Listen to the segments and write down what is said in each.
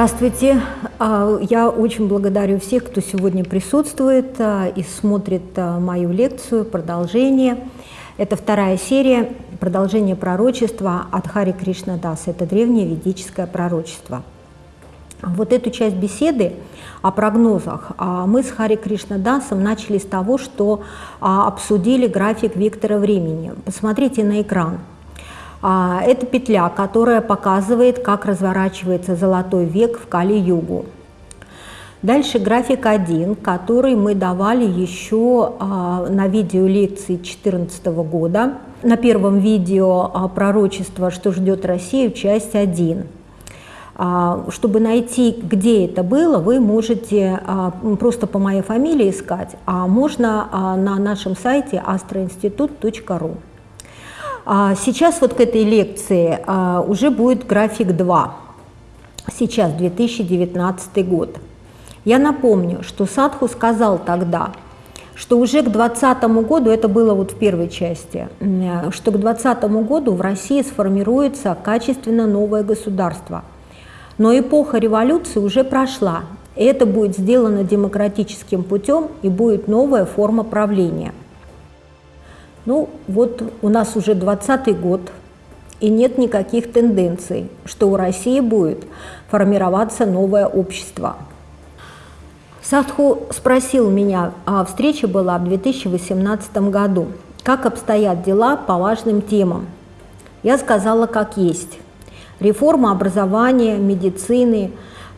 Здравствуйте. А, я очень благодарю всех, кто сегодня присутствует а, и смотрит а, мою лекцию, продолжение. Это вторая серия, продолжение пророчества от Хари Кришна Дас. Это древнее ведическое пророчество. Вот эту часть беседы о прогнозах мы с Хари Кришна Дасом начали с того, что обсудили график вектора времени. Посмотрите на экран. А, это петля, которая показывает, как разворачивается золотой век в Кали-югу. Дальше график 1, который мы давали еще а, на видео лекции 2014 года. На первом видео а, пророчество «Что ждет Россию», часть 1. Чтобы найти, где это было, вы можете просто по моей фамилии искать, а можно на нашем сайте astroinstitut.ru. А сейчас вот к этой лекции а, уже будет график 2. Сейчас 2019 год. Я напомню, что Садху сказал тогда, что уже к 2020 году, это было вот в первой части, что к 2020 году в России сформируется качественно новое государство. Но эпоха революции уже прошла, это будет сделано демократическим путем, и будет новая форма правления – ну, вот у нас уже 20 год, и нет никаких тенденций, что у России будет формироваться новое общество. Садху спросил меня, а встреча была в 2018 году, как обстоят дела по важным темам. Я сказала, как есть. Реформа образования, медицины,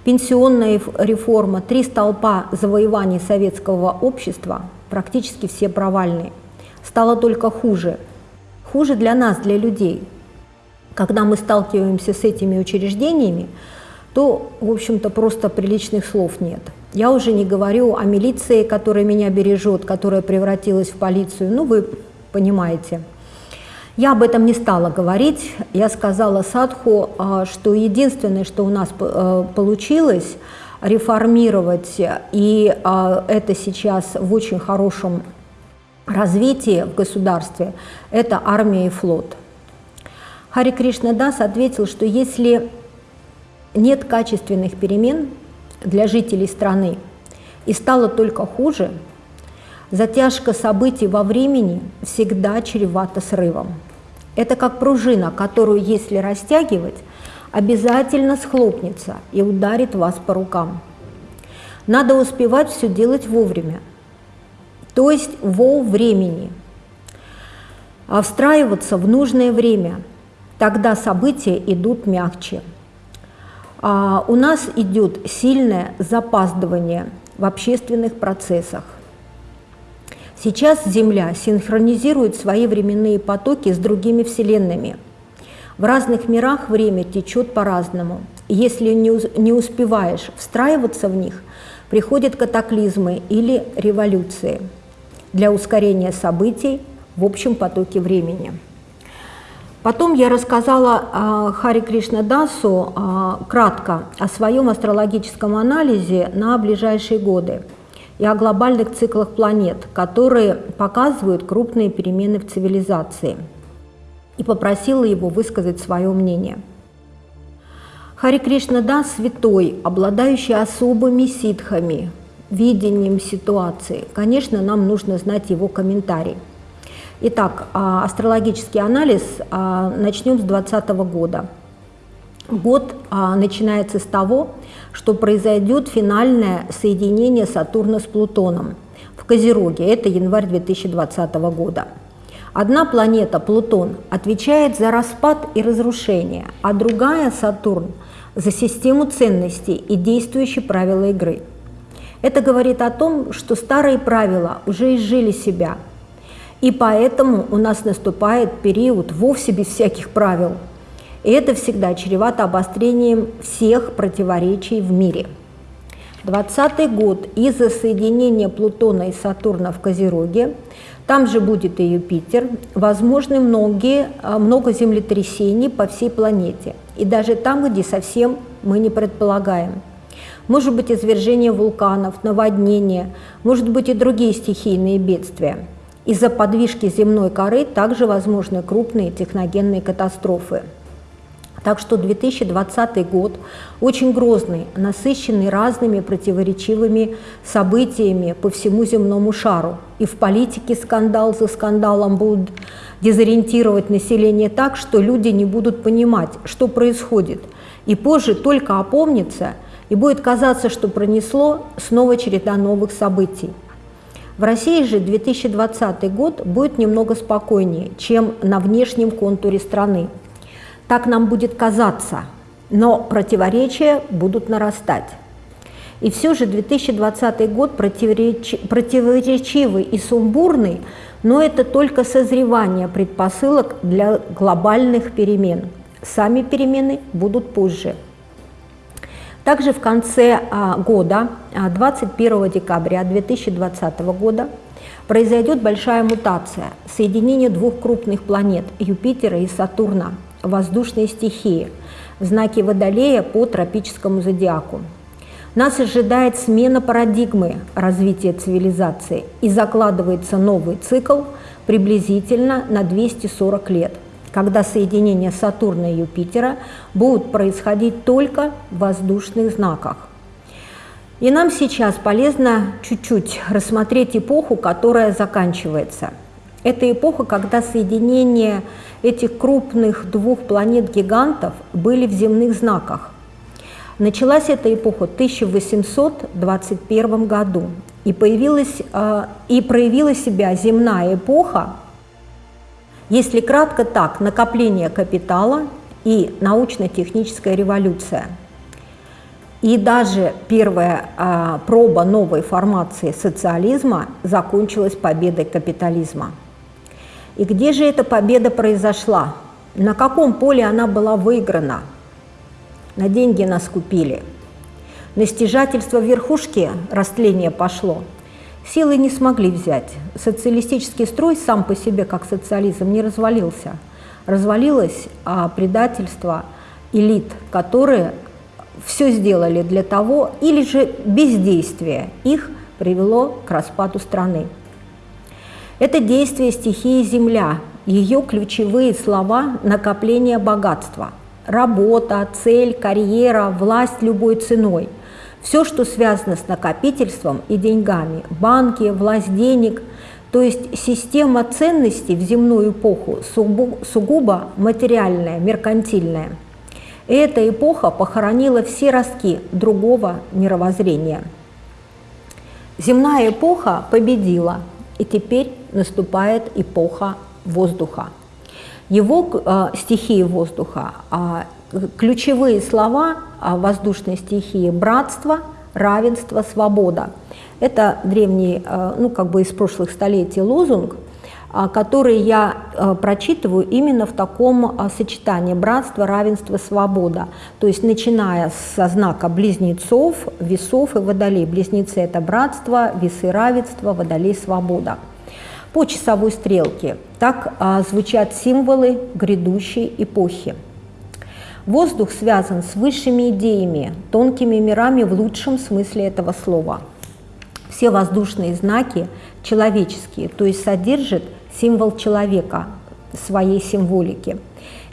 пенсионная реформа, три столпа завоеваний советского общества практически все провальные стало только хуже. Хуже для нас, для людей. Когда мы сталкиваемся с этими учреждениями, то, в общем-то, просто приличных слов нет. Я уже не говорю о милиции, которая меня бережет, которая превратилась в полицию. Ну, вы понимаете. Я об этом не стала говорить. Я сказала Садху, а, что единственное, что у нас э, получилось, реформировать, и а, это сейчас в очень хорошем развитие в государстве – это армия и флот. Хари Кришна Дас ответил, что если нет качественных перемен для жителей страны и стало только хуже, затяжка событий во времени всегда чревата срывом. Это как пружина, которую, если растягивать, обязательно схлопнется и ударит вас по рукам. Надо успевать все делать вовремя – то есть во времени. А встраиваться в нужное время, тогда события идут мягче. А у нас идет сильное запаздывание в общественных процессах. Сейчас Земля синхронизирует свои временные потоки с другими вселенными. В разных мирах время течет по-разному. Если не успеваешь встраиваться в них, приходят катаклизмы или революции для ускорения событий в общем потоке времени. Потом я рассказала э, Хари Кришна Дасу э, кратко о своем астрологическом анализе на ближайшие годы и о глобальных циклах планет, которые показывают крупные перемены в цивилизации, и попросила его высказать свое мнение. Хари Кришна Дас – святой, обладающий особыми ситхами, видением ситуации. Конечно, нам нужно знать его комментарий. Итак, а, астрологический анализ а, начнем с 2020 года. Год а, начинается с того, что произойдет финальное соединение Сатурна с Плутоном в Козероге. Это январь 2020 года. Одна планета, Плутон, отвечает за распад и разрушение, а другая, Сатурн, за систему ценностей и действующие правила игры – это говорит о том, что старые правила уже изжили себя, и поэтому у нас наступает период вовсе без всяких правил. И это всегда чревато обострением всех противоречий в мире. 20 год из-за соединения Плутона и Сатурна в Козероге, там же будет и Юпитер, возможны многие, а, много землетрясений по всей планете, и даже там, где совсем мы не предполагаем – может быть извержение вулканов, наводнения, может быть и другие стихийные бедствия. Из-за подвижки земной коры также возможны крупные техногенные катастрофы. Так что 2020 год очень грозный, насыщенный разными противоречивыми событиями по всему земному шару. И в политике скандал за скандалом будут дезориентировать население так, что люди не будут понимать, что происходит. И позже только опомнится, и будет казаться, что пронесло снова череда новых событий. В России же 2020 год будет немного спокойнее, чем на внешнем контуре страны. Так нам будет казаться, но противоречия будут нарастать. И все же 2020 год противореч... противоречивый и сумбурный, но это только созревание предпосылок для глобальных перемен. Сами перемены будут позже. Также в конце а, года, 21 а, декабря 2020 года, произойдет большая мутация, соединение двух крупных планет Юпитера и Сатурна – воздушные стихии в знаке Водолея по тропическому зодиаку. Нас ожидает смена парадигмы развития цивилизации и закладывается новый цикл приблизительно на 240 лет, когда соединения Сатурна и Юпитера будут происходить только в воздушных знаках. И нам сейчас полезно чуть-чуть рассмотреть эпоху, которая заканчивается. Это эпоха, когда соединение этих крупных двух планет-гигантов были в земных знаках. Началась эта эпоха в 1821 году, и, появилась, э, и проявила себя земная эпоха, если кратко так, накопление капитала и научно-техническая революция. И даже первая а, проба новой формации социализма закончилась победой капитализма. И где же эта победа произошла? На каком поле она была выиграна? На деньги нас купили. На стяжательство верхушки растление пошло. Силы не смогли взять. Социалистический строй сам по себе, как социализм, не развалился. Развалилось а предательство элит, которые все сделали для того, или же бездействие их привело к распаду страны. Это действие стихии Земля, ее ключевые слова – накопление богатства, работа, цель, карьера, власть любой ценой. Все, что связано с накопительством и деньгами, банки, власть денег, то есть система ценностей в земную эпоху сугубо материальная, меркантильная. Эта эпоха похоронила все ростки другого мировоззрения. Земная эпоха победила – и теперь наступает эпоха воздуха. Его э, стихии воздуха, э, ключевые слова э, воздушной стихии – братство, равенство, свобода. Это древний, э, ну как бы из прошлых столетий лозунг – а, которые я а, прочитываю именно в таком а, сочетании братство, равенство, свобода. То есть начиная со знака близнецов, весов и водолей. Близнецы – это братство, весы – равенство, водолей – свобода. По часовой стрелке так звучат символы грядущей эпохи. Воздух связан с высшими идеями, тонкими мирами в лучшем смысле этого слова. Все воздушные знаки человеческие, то есть содержат символ человека, своей символики.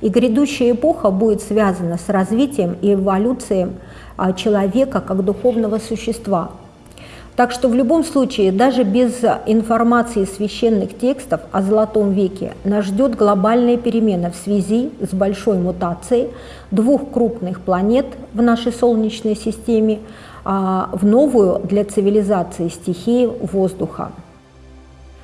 И грядущая эпоха будет связана с развитием и эволюцией а, человека как духовного существа. Так что в любом случае, даже без информации священных текстов о Золотом веке, нас ждет глобальная перемена в связи с большой мутацией двух крупных планет в нашей Солнечной системе а, в новую для цивилизации стихию воздуха.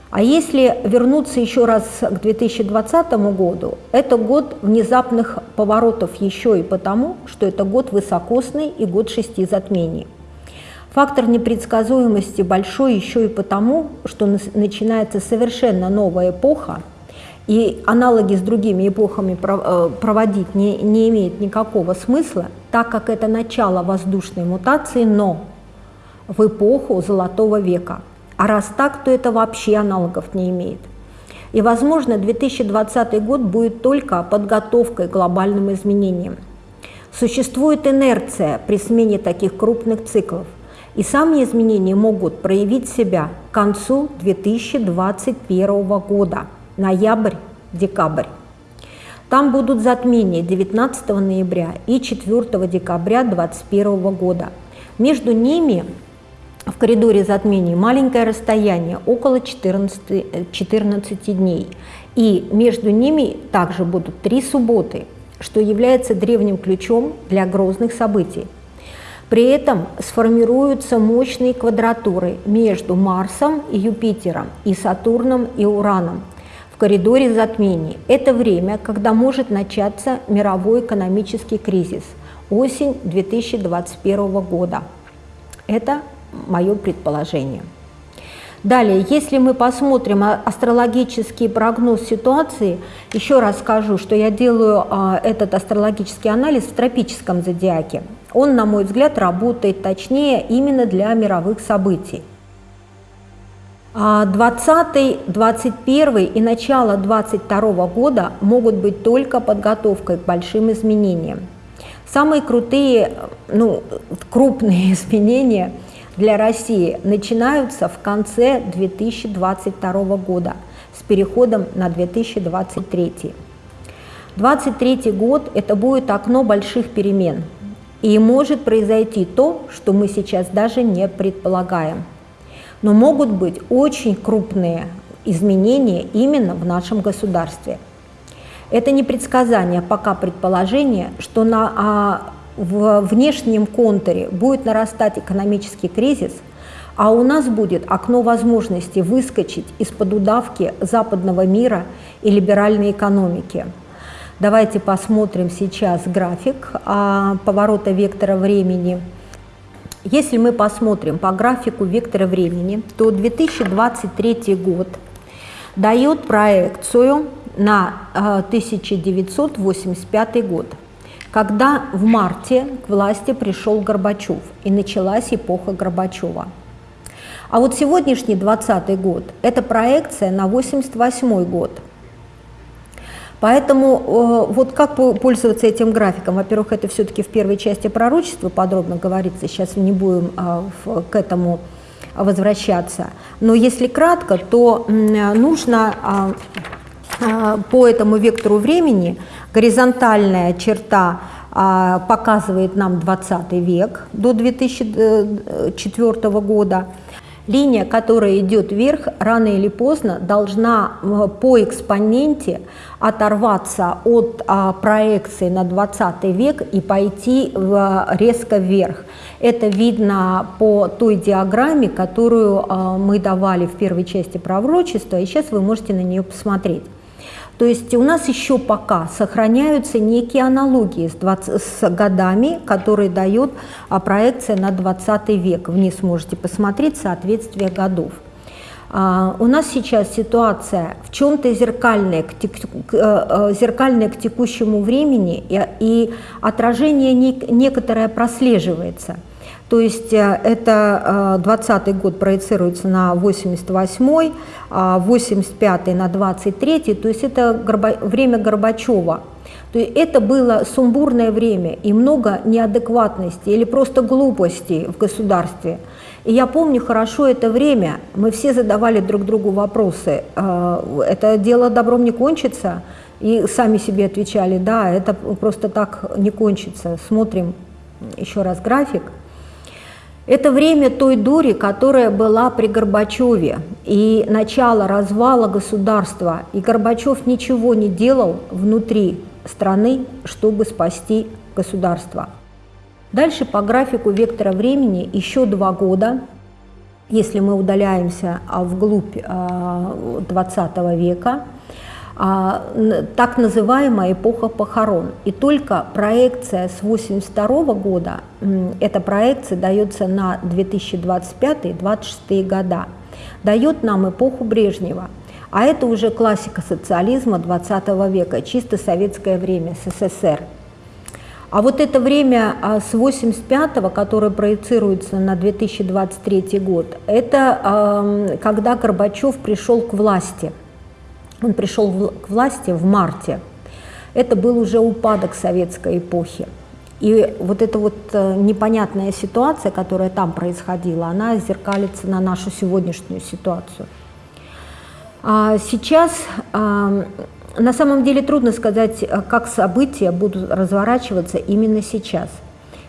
А если вернуться еще раз к 2020 году, это год внезапных поворотов еще и потому, что это год высокосный и год шести затмений. Фактор непредсказуемости большой еще и потому, что начинается совершенно новая эпоха, и аналоги с другими эпохами э, проводить не, не имеет никакого смысла, так как это начало воздушной мутации, но в эпоху Золотого века – а раз так, то это вообще аналогов не имеет. И, возможно, 2020 год будет только подготовкой к глобальным изменениям. Существует инерция при смене таких крупных циклов, и сами изменения могут проявить себя к концу 2021 года, ноябрь-декабрь. Там будут затмения 19 ноября и 4 декабря 2021 года. Между ними в коридоре затмений маленькое расстояние, около 14, 14 дней. И между ними также будут три субботы, что является древним ключом для грозных событий. При этом сформируются мощные квадратуры между Марсом и Юпитером и Сатурном и Ураном в коридоре затмений. Это время, когда может начаться мировой экономический кризис, осень 2021 года. Это мое предположение. Далее, если мы посмотрим астрологический прогноз ситуации, еще раз скажу, что я делаю а, этот астрологический анализ в тропическом зодиаке. Он, на мой взгляд, работает точнее именно для мировых событий. 20, 21 и начало 22 года могут быть только подготовкой к большим изменениям. Самые крутые, ну, крупные изменения – для России начинаются в конце 2022 года с переходом на 2023. 2023 год – это будет окно больших перемен, и может произойти то, что мы сейчас даже не предполагаем. Но могут быть очень крупные изменения именно в нашем государстве. Это не предсказание, а пока предположение, что на а, в внешнем контуре будет нарастать экономический кризис, а у нас будет окно возможности выскочить из-под удавки западного мира и либеральной экономики. Давайте посмотрим сейчас график а, поворота вектора времени. Если мы посмотрим по графику вектора времени, то 2023 год дает проекцию на 1985 а, год – когда в марте к власти пришел Горбачев и началась эпоха Горбачева. А вот сегодняшний 20 год – это проекция на 88 год. Поэтому э, вот как пользоваться этим графиком? Во-первых, это все-таки в первой части пророчества подробно говорится, сейчас не будем э, к этому возвращаться. Но если кратко, то нужно а, а, по этому вектору времени горизонтальная черта а, показывает нам 20 век до 2004 года. Линия, которая идет вверх, рано или поздно должна по экспоненте оторваться от а, проекции на 20 век и пойти резко вверх. Это видно по той диаграмме, которую мы давали в первой части пророчества, и сейчас вы можете на нее посмотреть. То есть у нас еще пока сохраняются некие аналогии с, 20, с годами, которые дают а, проекция на 20 век. Вниз можете посмотреть соответствие годов. Uh, у нас сейчас ситуация в чем-то зеркальная, к, к, uh, зеркальная к текущему времени, и, и отражение не, некоторое прослеживается. То есть э, это 20 э, год проецируется на 88 85 на 23 то есть это время Горбачева. То есть это было сумбурное время и много неадекватности или просто глупости в государстве. И я помню хорошо это время, мы все задавали друг другу вопросы, э, это дело добром не кончится, и сами себе отвечали, да, это просто так не кончится. Смотрим еще раз график. Это время той дури, которая была при Горбачеве, и начало развала государства. И Горбачев ничего не делал внутри страны, чтобы спасти государство. Дальше по графику вектора времени еще два года, если мы удаляемся а, вглубь 20 а, века, так называемая эпоха похорон. И только проекция с 1982 года, эта проекция дается на 2025-2026 года, дает нам эпоху Брежнева. А это уже классика социализма 20 века, чисто советское время, СССР. А вот это время а, с 85 которое проецируется на 2023 год, это когда Горбачев пришел к власти – он пришел к власти в марте. Это был уже упадок советской эпохи. И вот эта вот э, непонятная ситуация, которая там происходила, она зеркалится на нашу сегодняшнюю ситуацию. А сейчас на самом деле трудно сказать, э, как события будут разворачиваться именно сейчас.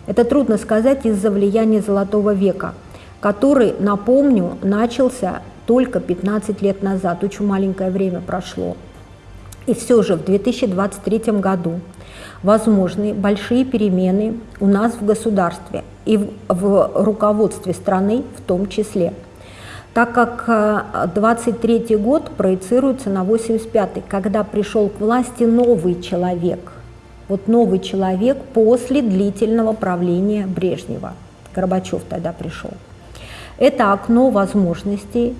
Это трудно сказать из-за влияния Золотого века, который, напомню, начался только 15 лет назад, очень маленькое время прошло. И все же в 2023 году возможны большие перемены у нас в государстве и в, в руководстве страны в том числе – так как 23 э, год проецируется на 85 когда пришел к власти новый человек. Вот новый человек после длительного правления Брежнева. Горбачев тогда пришел. Это окно возможностей,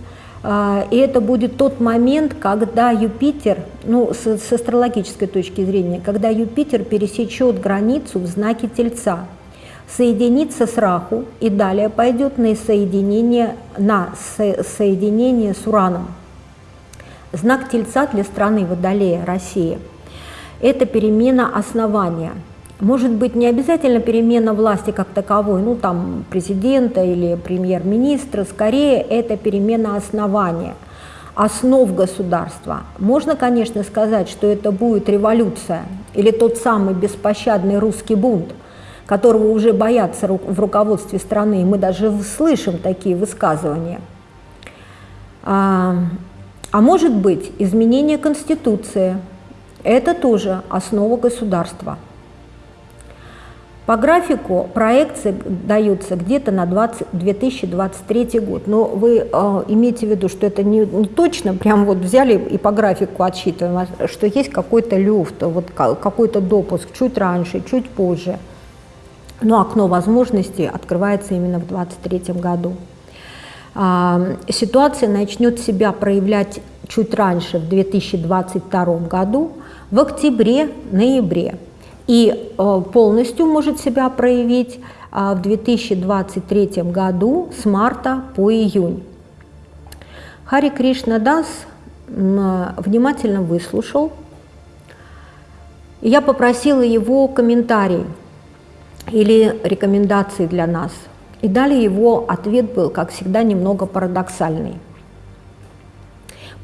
и это будет тот момент, когда Юпитер, ну, с, с астрологической точки зрения, когда Юпитер пересечет границу в знаке Тельца, соединится с Раху и далее пойдет на соединение, на со, соединение с Ураном. Знак Тельца для страны Водолея, России – это перемена основания. Может быть, не обязательно перемена власти как таковой, ну там президента или премьер-министра, скорее это перемена основания, основ государства. Можно, конечно, сказать, что это будет революция или тот самый беспощадный русский бунт – которого уже боятся в руководстве страны, мы даже слышим такие высказывания. А, а может быть, изменение Конституции – это тоже основа государства. По графику проекции даются где-то на 20, 2023 год, но вы э, имейте в виду, что это не, не точно, прям вот взяли и по графику отсчитываем, а что есть какой-то люфт, вот какой-то допуск чуть раньше, чуть позже – но окно возможностей открывается именно в 2023 году. А, ситуация начнет себя проявлять чуть раньше, в 2022 году, в октябре-ноябре. И э, полностью может себя проявить а, в 2023 году с марта по июнь. Хари Кришна Дас внимательно выслушал. Я попросила его комментарий или рекомендации для нас. И далее его ответ был, как всегда, немного парадоксальный.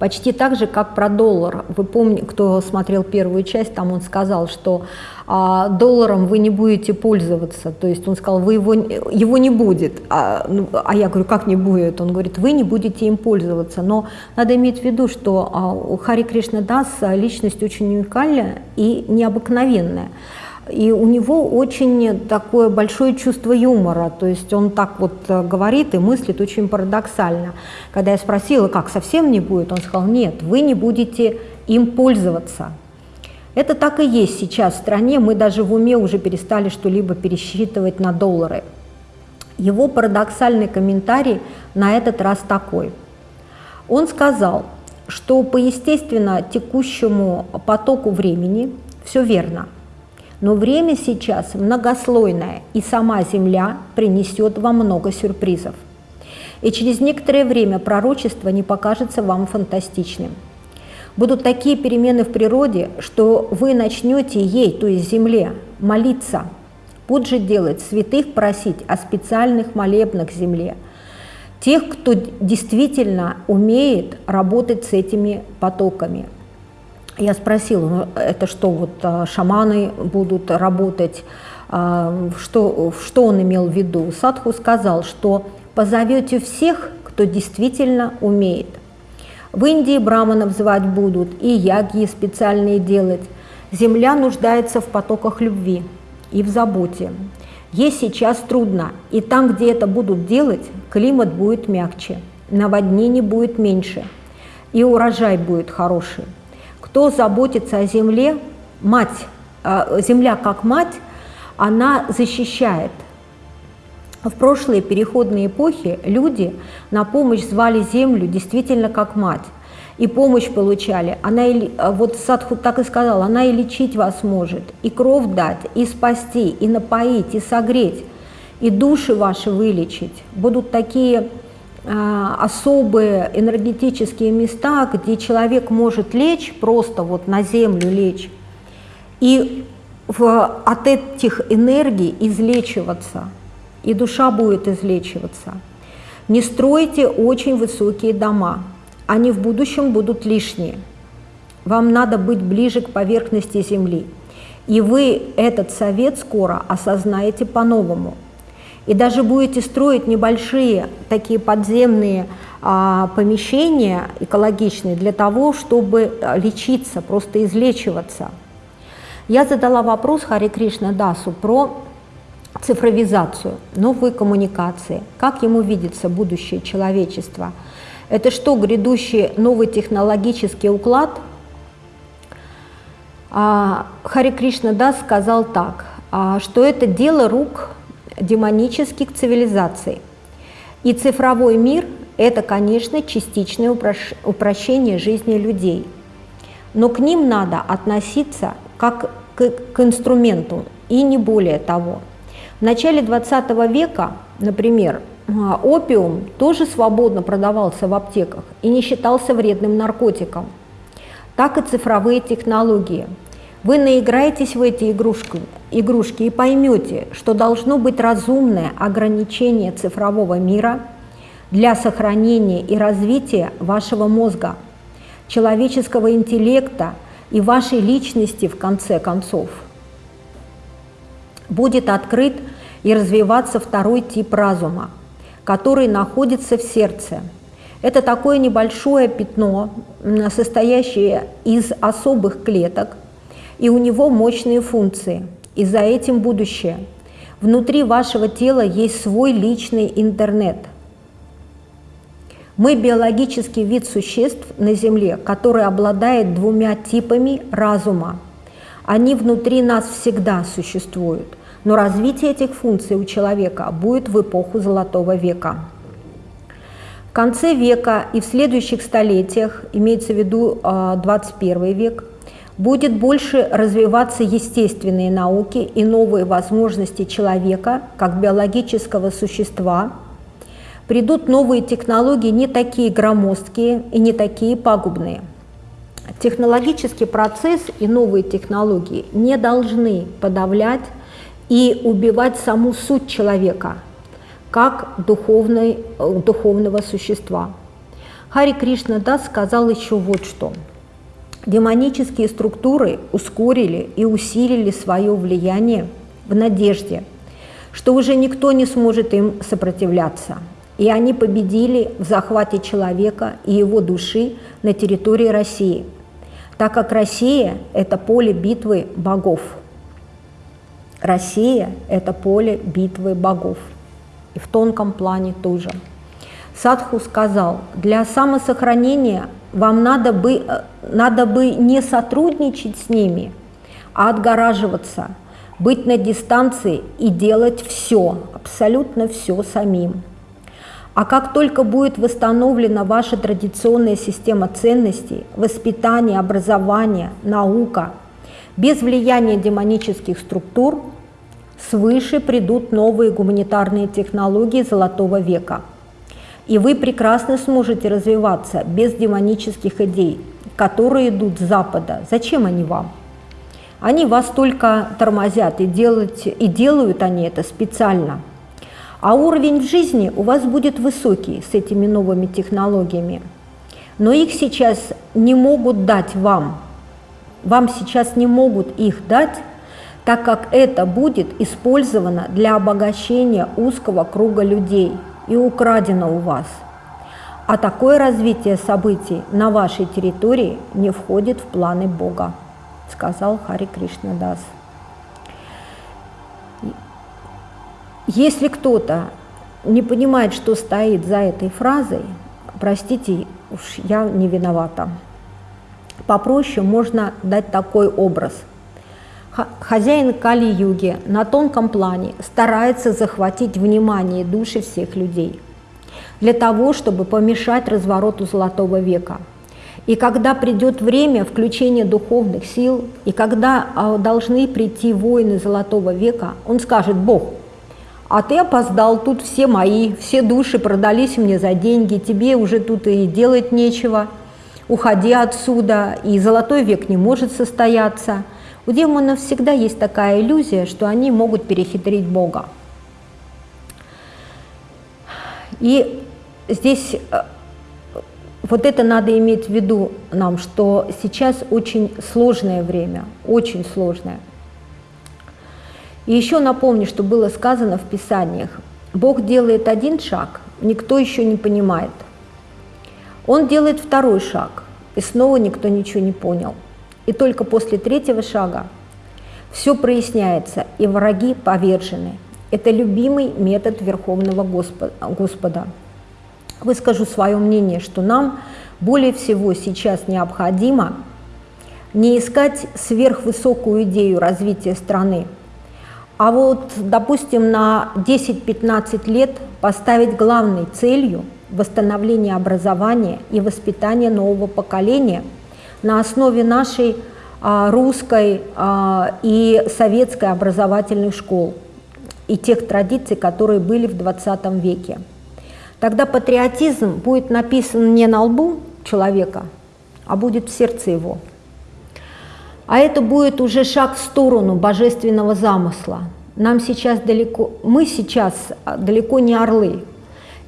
Почти так же, как про доллар. Вы помните, кто смотрел первую часть, там он сказал, что а, долларом вы не будете пользоваться. То есть он сказал, вы его, его не будет. А, ну, а я говорю, как не будет? Он говорит, вы не будете им пользоваться. Но надо иметь в виду, что а, Хари Кришна Дас личность очень уникальная и необыкновенная. И у него очень такое большое чувство юмора, то есть он так вот э, говорит и мыслит очень парадоксально. Когда я спросила, как совсем не будет, он сказал, нет, вы не будете им пользоваться. Это так и есть сейчас в стране, мы даже в уме уже перестали что-либо пересчитывать на доллары. Его парадоксальный комментарий на этот раз такой. Он сказал, что по естественно текущему потоку времени все верно – но время сейчас многослойное, и сама Земля принесет вам много сюрпризов. И через некоторое время пророчество не покажется вам фантастичным. Будут такие перемены в природе, что вы начнете ей, то есть Земле, молиться. Будь же делать, святых просить о специальных молебнах Земле. Тех, кто действительно умеет работать с этими потоками, я спросила, ну это что, вот а, шаманы будут работать, а, что, что он имел в виду? Садху сказал, что позовете всех, кто действительно умеет. В Индии браманов звать будут и яги специальные делать. Земля нуждается в потоках любви и в заботе. Ей сейчас трудно, и там, где это будут делать, климат будет мягче, наводнений будет меньше, и урожай будет хороший. Кто заботится о земле, мать, а, земля как мать, она защищает. В прошлые переходные эпохи люди на помощь звали землю действительно как мать. И помощь получали. Она, а, вот Садху так и сказал, она и лечить вас может, и кровь дать, и спасти, и напоить, и согреть, и души ваши вылечить. Будут такие особые энергетические места, где человек может лечь, просто вот на землю лечь, и в, от этих энергий излечиваться, и душа будет излечиваться. Не стройте очень высокие дома, они в будущем будут лишние. Вам надо быть ближе к поверхности Земли. И вы этот совет скоро осознаете по-новому. И даже будете строить небольшие такие подземные а, помещения экологичные для того, чтобы а, лечиться, просто излечиваться. Я задала вопрос Хари Кришна Дасу про цифровизацию, новые коммуникации, как ему видится будущее человечества. Это что, грядущий новый технологический уклад? А, Хари Кришна Дас сказал так, а, что это дело рук демонических цивилизаций. И цифровой мир – это, конечно, частичное упрощение жизни людей. Но к ним надо относиться как к, к инструменту, и не более того – в начале 20 века, например, а, опиум тоже свободно продавался в аптеках и не считался вредным наркотиком. Так и цифровые технологии. Вы наиграетесь в эти игрушки, игрушки и поймете, что должно быть разумное ограничение цифрового мира для сохранения и развития вашего мозга, человеческого интеллекта и вашей личности в конце концов. Будет открыт и развиваться второй тип разума, который находится в сердце. Это такое небольшое пятно, состоящее из особых клеток, и у него мощные функции, и за этим будущее. Внутри вашего тела есть свой личный интернет. Мы биологический вид существ на Земле, который обладает двумя типами разума. Они внутри нас всегда существуют – но развитие этих функций у человека будет в эпоху Золотого века. В конце века и в следующих столетиях, имеется в виду 21 а, век, будет больше развиваться естественные науки и новые возможности человека как биологического существа. Придут новые технологии не такие громоздкие и не такие пагубные. Технологический процесс и новые технологии не должны подавлять и убивать саму суть человека, как духовной, э, духовного существа. Хари Кришна Дас сказал еще вот что. Демонические структуры ускорили и усилили свое влияние в надежде, что уже никто не сможет им сопротивляться. И они победили в захвате человека и его души на территории России, так как Россия – это поле битвы богов – Россия – это поле битвы богов. И в тонком плане тоже. Садху сказал, для самосохранения вам надо бы, э, надо бы не сотрудничать с ними, а отгораживаться, быть на дистанции и делать все, абсолютно все самим. А как только будет восстановлена ваша традиционная система ценностей, воспитание, образование, наука, без влияния демонических структур свыше придут новые гуманитарные технологии Золотого века. И вы прекрасно сможете развиваться без демонических идей, которые идут с Запада. Зачем они вам? Они вас только тормозят, и, делать, и делают они это специально. А уровень в жизни у вас будет высокий с этими новыми технологиями. Но их сейчас не могут дать вам. Вам сейчас не могут их дать, так как это будет использовано для обогащения узкого круга людей и украдено у вас. А такое развитие событий на вашей территории не входит в планы Бога, сказал Хари Кришна Дас. Если кто-то не понимает, что стоит за этой фразой, простите, уж я не виновата. Попроще можно дать такой образ – Хозяин Кали-юги на тонком плане старается захватить внимание души всех людей для того, чтобы помешать развороту Золотого века. И когда придет время включения духовных сил, и когда а, должны прийти воины Золотого века, он скажет, Бог, а ты опоздал, тут все мои, все души продались мне за деньги, тебе уже тут и делать нечего, уходи отсюда, и Золотой век не может состояться – у демонов всегда есть такая иллюзия, что они могут перехитрить Бога. И здесь э, вот это надо иметь в виду нам, что сейчас очень сложное время, очень сложное. И еще напомню, что было сказано в Писаниях. Бог делает один шаг, никто еще не понимает. Он делает второй шаг, и снова никто ничего не понял. И только после третьего шага все проясняется, и враги повержены. Это любимый метод Верховного Господа. Выскажу свое мнение, что нам более всего сейчас необходимо не искать сверхвысокую идею развития страны, а вот, допустим, на 10-15 лет поставить главной целью восстановление образования и воспитание нового поколения на основе нашей а, русской а, и советской образовательных школ и тех традиций, которые были в 20 веке. Тогда патриотизм будет написан не на лбу человека, а будет в сердце его. А это будет уже шаг в сторону божественного замысла. Нам сейчас далеко, мы сейчас далеко не орлы.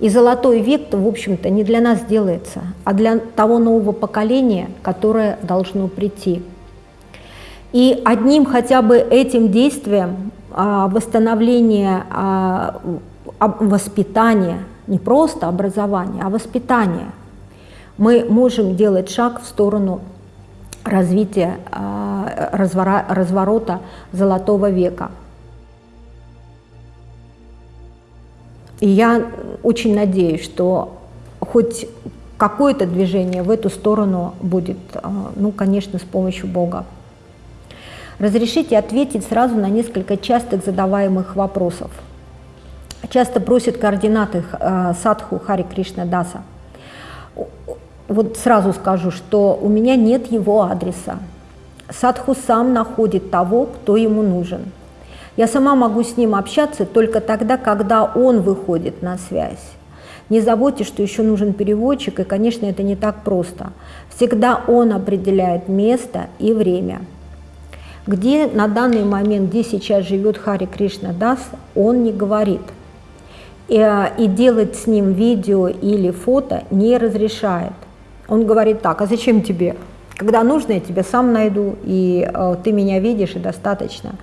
И золотой век, в общем-то, не для нас делается, а для того нового поколения, которое должно прийти. И одним хотя бы этим действием а, восстановления а, воспитания, не просто образования, а воспитания, мы можем делать шаг в сторону развития, разворота золотого века. И я очень надеюсь, что хоть какое-то движение в эту сторону будет, ну, конечно, с помощью Бога. Разрешите ответить сразу на несколько частых задаваемых вопросов. Часто просят координаты э, садху Хари Кришна Даса. Вот сразу скажу, что у меня нет его адреса. Садху сам находит того, кто ему нужен. Я сама могу с ним общаться только тогда, когда он выходит на связь. Не забудьте, что еще нужен переводчик, и, конечно, это не так просто. Всегда он определяет место и время – где на данный момент, где сейчас живет Хари Кришна Дас, он не говорит. И, э, и делать с ним видео или фото не разрешает. Он говорит так, а зачем тебе? Когда нужно, я тебя сам найду, и э, ты меня видишь, и достаточно.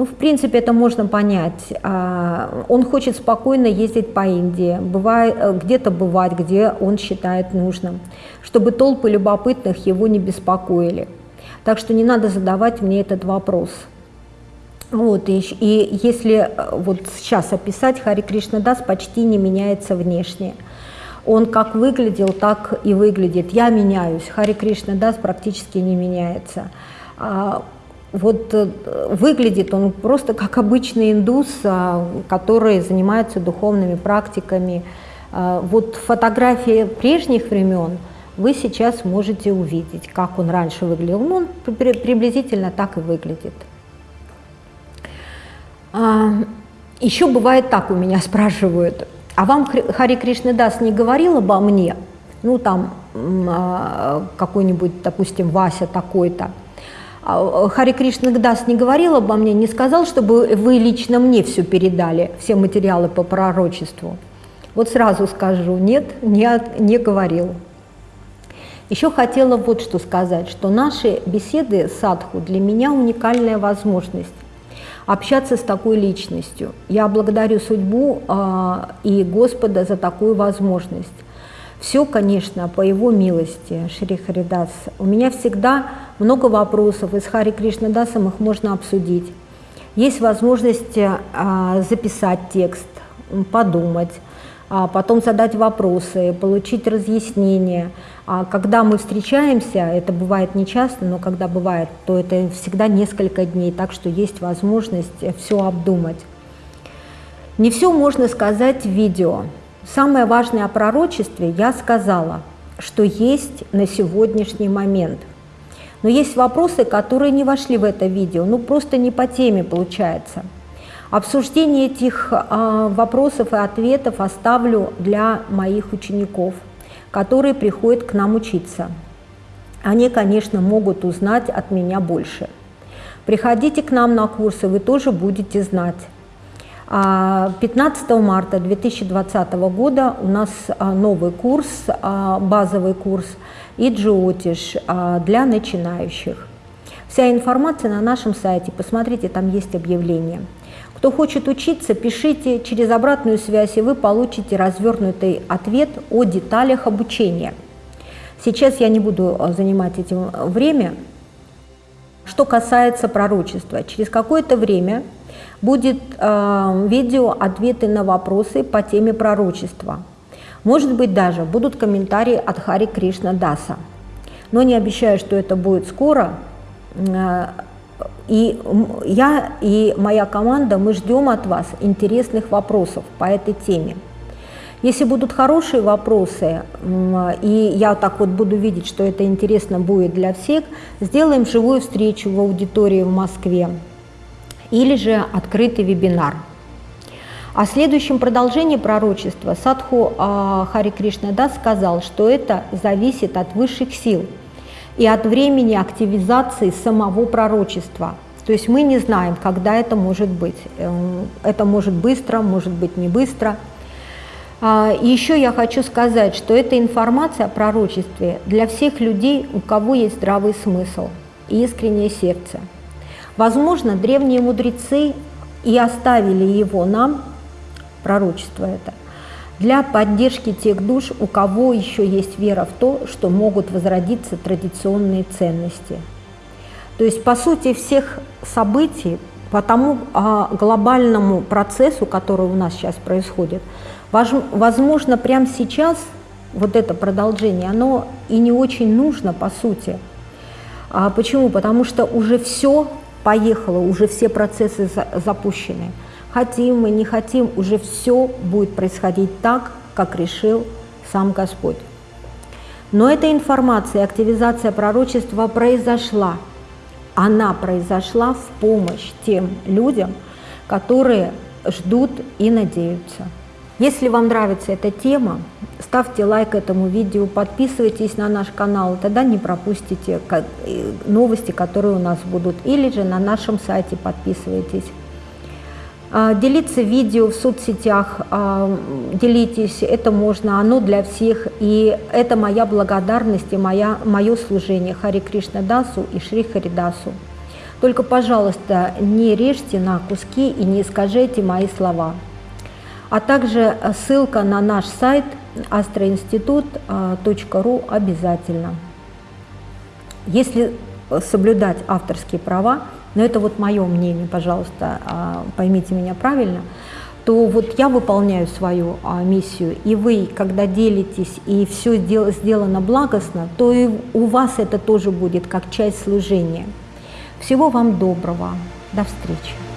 Ну, в принципе, это можно понять. А, он хочет спокойно ездить по Индии, э, где-то бывать, где он считает нужным, чтобы толпы любопытных его не беспокоили. Так что не надо задавать мне этот вопрос. Вот, и, и если э, вот сейчас описать, Хари Кришна Дас почти не меняется внешне. Он как выглядел, так и выглядит. Я меняюсь, Хари Кришна Дас практически не меняется. Вот э, выглядит он просто как обычный индус, а, который занимается духовными практиками. А, вот фотографии прежних времен – вы сейчас можете увидеть, как он раньше выглядел. Ну, он приблизительно так и выглядит. А, еще бывает так, у меня спрашивают, а вам Хари Кришна Дас не говорил обо мне? Ну, там какой-нибудь, допустим, Вася такой-то. А, Хари Кришна Дас не говорил обо мне, не сказал, чтобы вы лично мне все передали, все материалы по пророчеству. Вот сразу скажу, нет, не, не говорил. Еще хотела вот что сказать, что наши беседы с садху для меня уникальная возможность общаться с такой личностью. Я благодарю судьбу э, и Господа за такую возможность. Все, конечно, по Его милости, Шри Харидас. У меня всегда много вопросов, и с Хари Кришнадасом их можно обсудить. Есть возможность э, записать текст, подумать, а потом задать вопросы, получить разъяснения. А когда мы встречаемся, это бывает не часто, но когда бывает, то это всегда несколько дней, так что есть возможность все обдумать. Не все можно сказать в видео. Самое важное о пророчестве я сказала, что есть на сегодняшний момент. Но есть вопросы, которые не вошли в это видео, ну просто не по теме получается – Обсуждение этих а, вопросов и ответов оставлю для моих учеников, которые приходят к нам учиться. Они, конечно, могут узнать от меня больше. Приходите к нам на курсы, вы тоже будете знать. 15 марта 2020 года у нас новый курс, базовый курс «Иджиотиш» для начинающих. Вся информация на нашем сайте, посмотрите, там есть объявление. Кто хочет учиться, пишите через обратную связь, и вы получите развернутый ответ о деталях обучения. Сейчас я не буду занимать этим время. Что касается пророчества, через какое-то время будет э, видео «Ответы на вопросы по теме пророчества». Может быть, даже будут комментарии от Хари Кришна Даса. Но не обещаю, что это будет скоро. Э, и я и моя команда, мы ждем от вас интересных вопросов по этой теме. Если будут хорошие вопросы, и я так вот буду видеть, что это интересно будет для всех, сделаем живую встречу в аудитории в Москве или же открытый вебинар. О следующем продолжении пророчества Садху а, Хари Кришна Дас сказал, что это зависит от высших сил и от времени активизации самого пророчества. То есть мы не знаем, когда это может быть. Эм, это может быстро, может быть не быстро. А, и еще я хочу сказать, что эта информация о пророчестве для всех людей, у кого есть здравый смысл и искреннее сердце. Возможно, древние мудрецы и оставили его нам, пророчество это, для поддержки тех душ, у кого еще есть вера в то, что могут возродиться традиционные ценности. То есть, по сути, всех событий, по тому а, глобальному процессу, который у нас сейчас происходит, возможно, прямо сейчас вот это продолжение, оно и не очень нужно, по сути. А почему? Потому что уже все поехало, уже все процессы запущены. Хотим мы, не хотим, уже все будет происходить так, как решил сам Господь. Но эта информация, активизация пророчества произошла. Она произошла в помощь тем людям, которые ждут и надеются. Если вам нравится эта тема, ставьте лайк этому видео, подписывайтесь на наш канал, тогда не пропустите э, новости, которые у нас будут, или же на нашем сайте подписывайтесь. А, делиться видео в соцсетях, а, делитесь, это можно, оно для всех, и это моя благодарность и моя, мое служение Хари Кришна Дасу и Шри Харидасу. Только, пожалуйста, не режьте на куски и не искажайте мои слова а также ссылка на наш сайт astroinstitut.ru обязательно. Если соблюдать авторские права, но это вот мое мнение, пожалуйста, поймите меня правильно, то вот я выполняю свою а, миссию, и вы, когда делитесь, и все сделано благостно, то и у вас это тоже будет как часть служения. Всего вам доброго. До встречи.